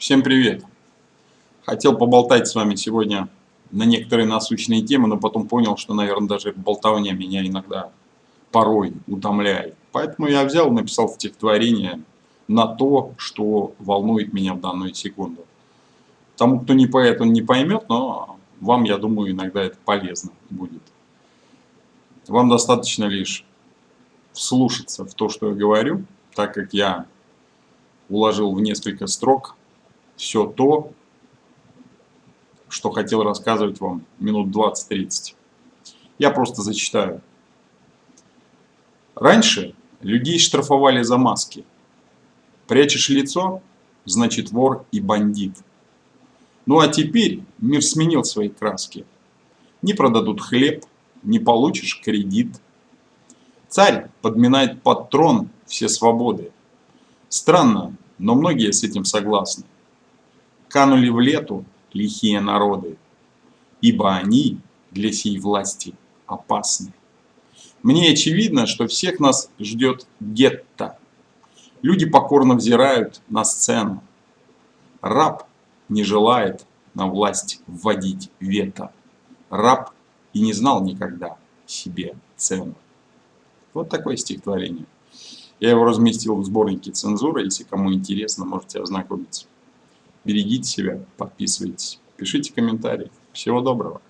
Всем привет! Хотел поболтать с вами сегодня на некоторые насущные темы, но потом понял, что, наверное, даже болтовня меня иногда порой утомляет. Поэтому я взял и написал стихотворение на то, что волнует меня в данную секунду. Тому, кто не поэт, он не поймет, но вам, я думаю, иногда это полезно будет. Вам достаточно лишь вслушаться в то, что я говорю, так как я уложил в несколько строк все то, что хотел рассказывать вам минут 20-30. Я просто зачитаю. Раньше людей штрафовали за маски. Прячешь лицо, значит вор и бандит. Ну а теперь мир сменил свои краски. Не продадут хлеб, не получишь кредит. Царь подминает под трон все свободы. Странно, но многие с этим согласны. Канули в лету лихие народы, ибо они для сей власти опасны. Мне очевидно, что всех нас ждет гетто. Люди покорно взирают на сцену. Раб не желает на власть вводить вето. Раб и не знал никогда себе цену. Вот такое стихотворение. Я его разместил в сборнике цензуры, если кому интересно, можете ознакомиться. Берегите себя, подписывайтесь, пишите комментарии. Всего доброго.